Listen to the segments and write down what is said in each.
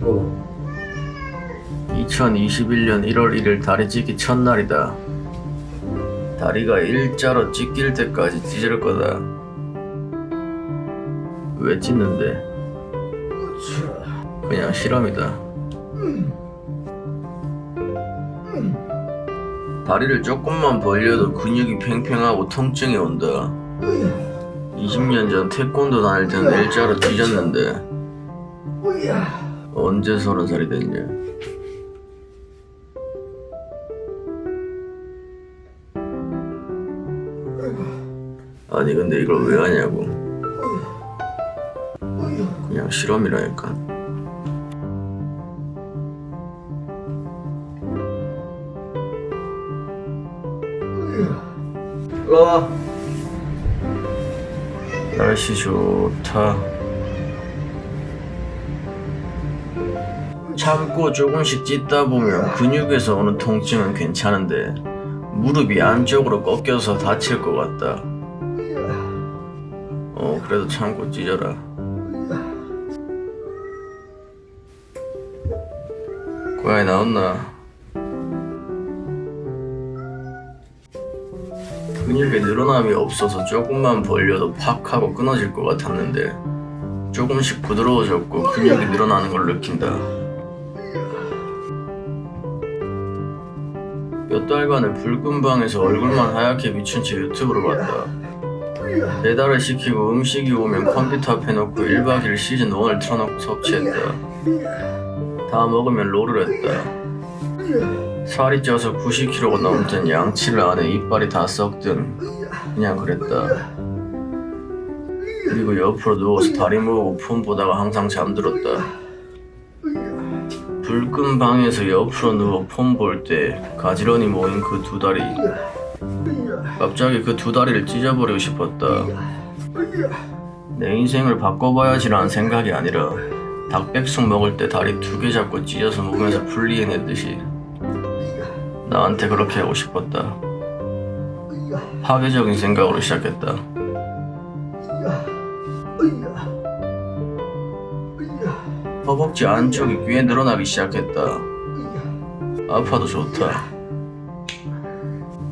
뭐 2021년 1월 1일 다리 찢기 첫날이다. 다리가 일자로 찢길 때까지 찢을 거다. 왜 찢는데? 그냥 실험이다. 다리를 조금만 벌려도 근육이 팽팽하고 통증이 온다. 20년 전 태권도 다닐 때는 일자로 찢었는데 언제 서른 살이 됐냐? 아니 근데 이걸 왜 하냐고. 그냥 실험이라니까. 일로와. 날씨 좋다 참고 조금씩 찢다 보면 근육에서 오는 통증은 괜찮은데 무릎이 안쪽으로 꺾여서 다칠 것 같다. 어 그래도 참고 찢어라. 고양이 나왔나? 근육에 늘어남이 없어서 조금만 벌려도 팍 하고 끊어질 것 같았는데 조금씩 부드러워졌고 근육이 늘어나는 걸 느낀다 몇 달간을 붉은 방에서 얼굴만 하얗게 비춘 채 유튜브를 봤다 배달을 시키고 음식이 오면 컴퓨터 앞에 놓고 1박 2일 시즌 1을 틀어놓고 섭취했다. 다 먹으면 롤을 했다. 살이 쪄서 90kg가 넘든 양치를 안해 이빨이 다 썩든 그냥 그랬다. 그리고 옆으로 누워서 다리 모으고 폰 보다가 항상 잠들었다 불 끈 방에서 옆으로 누워 폰 볼 때 가지런히 모인 그 두 다리. 갑자기 그 두 다리를 찢어버리고 싶었다. 내 인생을 바꿔봐야지라는 생각이 아니라 닭백숙 먹을 때 다리 두 개 잡고 찢어서 몸에서 분리해내듯이 나한테 그렇게 하고 싶었다. 파괴적인 생각으로 시작했다 허벅지 안쪽이 꽤 늘어나기 시작했다. 아파도 좋다.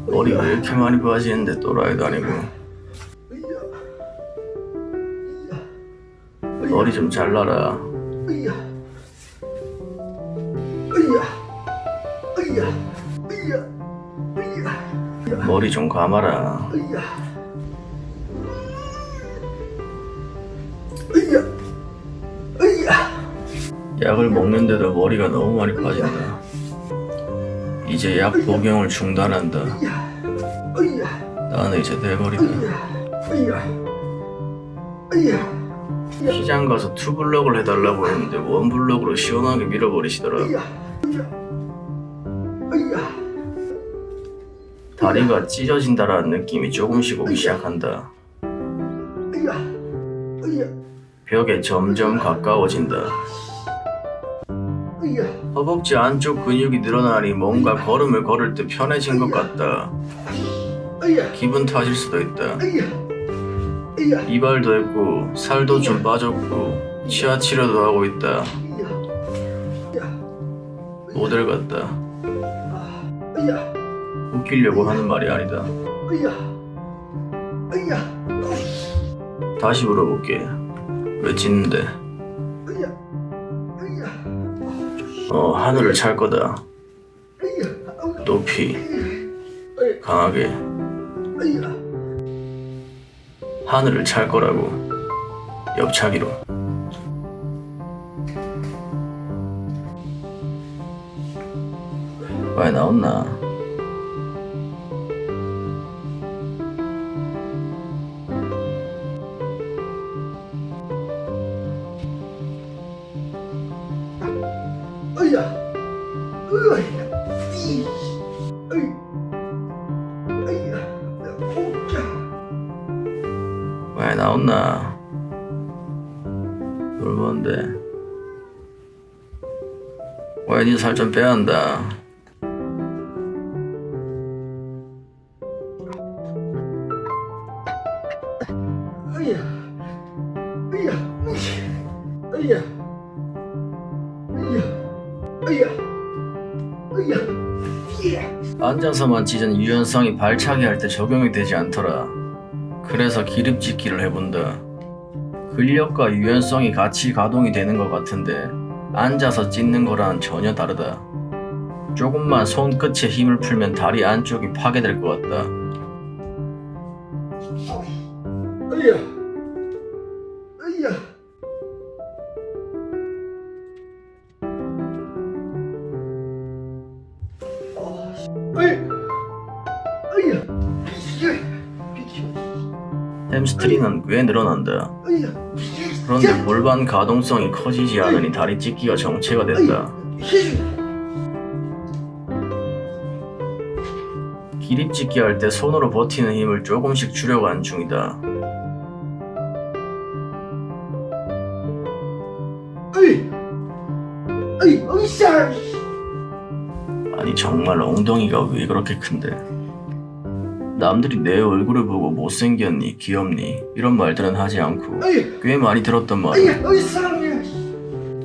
머리 왜 이렇게 많이 빠지는데 또라이도 아니고. 머리 좀 잘라라. 머리 좀 감아라 약을 먹는데도 머리가 너무 많이 빠진다. 이제 약 복용을 중단한다. 나는 이제 내버리다. 시장 가서 투블럭을 해달라고 했는데 원블럭으로 시원하게 밀어버리시더라 다리가 찢어진다라는 느낌이 조금씩 오기 시작한다. 벽에 점점 가까워진다 허벅지 안쪽 근육이 늘어나니 뭔가 걸음을 걸을 때 편해진 것 같다. 기분 탓일 수도 있다. 이발도 했고 살도 좀 빠졌고 치아 치료도 하고 있다. 모델 같다. 웃기려고 하는 말이 아니다. 다시 물어볼게. 왜 짖는데 어 하늘을 찰 거다. 높이 강하게. 하늘을 찰 거라고 옆차기로. 왜 나왔나 왜 나왔나? 뭘 뭔데. 왜니살 좀 빼야 한다. 으야. 으야. 으야. 으야. 으야, 으야, 예. 앉아서만 찢은 유연성이 발차기 할 때 적용이 되지 않더라. 그래서 기립짓기를 해본다. 근력과 유연성이 같이 가동이 되는 것 같은데 앉아서 찢는 거랑 전혀 다르다. 조금만 손끝에 힘을 풀면 다리 안쪽이 파괴될 것 같다. 으야, 으야. 으야, 으야, 햄스트링은 꽤 늘어난다. 그런데 골반 가동성이 커지지 않으니 다리 찢기가 정체가 된다. 힘. 기립짓기 할 때 손으로 버티는 힘을 조금씩 줄여가는 중이다. 아니 정말 엉덩이가 왜 그렇게 큰데? 남들이 내 얼굴을 보고 못생겼니, 귀엽니 이런 말들은 하지 않고 꽤 많이 들었단 말이야.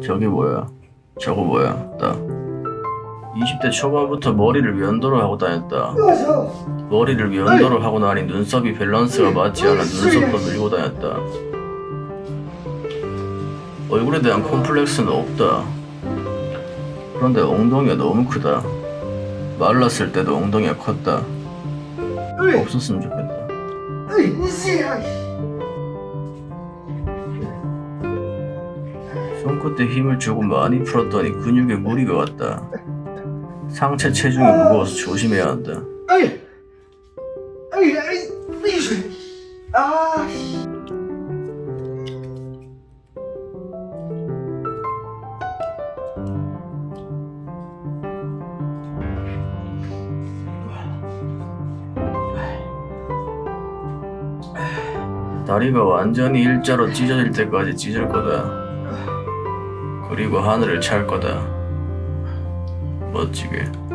저게 뭐야? 저거 뭐야? 나 20대 초반부터 머리를 면도를 하고 다녔다. 머리를 면도를 하고 나니 눈썹이 밸런스가 맞지 않아 눈썹도 밀고 다녔다. 얼굴에 대한 콤플렉스는 없다. 그런데 엉덩이가 너무 크다. 말랐을 때도 엉덩이가 컸다. 으이, 없었으면 좋겠다. 손끝에 힘을 주고 많이 풀었더니 근육에 무리가 왔다. 상체 체중이 무거워서 조심해야 한다. 다리가 완전히 일자로 찢어질 때까지 찢을 거다. 그리고 하늘을 찰 거다. 멋지게.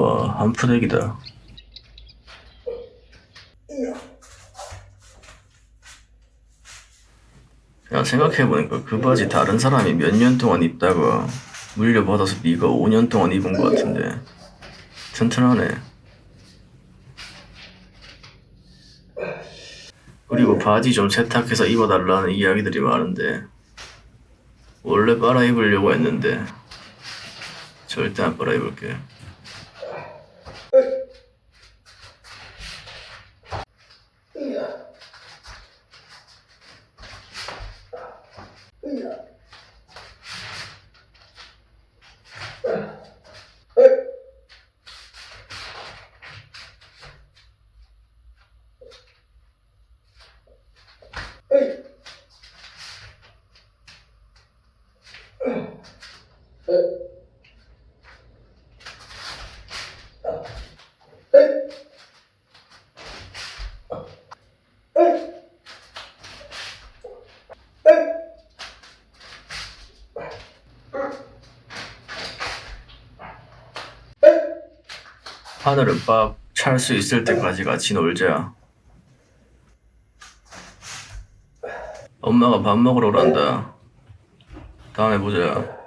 와, 한 푸대기다. 야, 생각해보니까 그 바지 다른 사람이 몇 년 동안 입다가 물려받아서 네가 5년 동안 입은 것 같은데. 튼튼하네. 그리고 바지 좀 세탁해서 입어달라는 이야기들이 많은데 원래 빨아 입으려고 했는데 절대 안 빨아 입을게. 하늘은 빡찰수 있을 때까지 같이 놀자. 엄마가 밥 먹으러 오란다. 다음에 보자.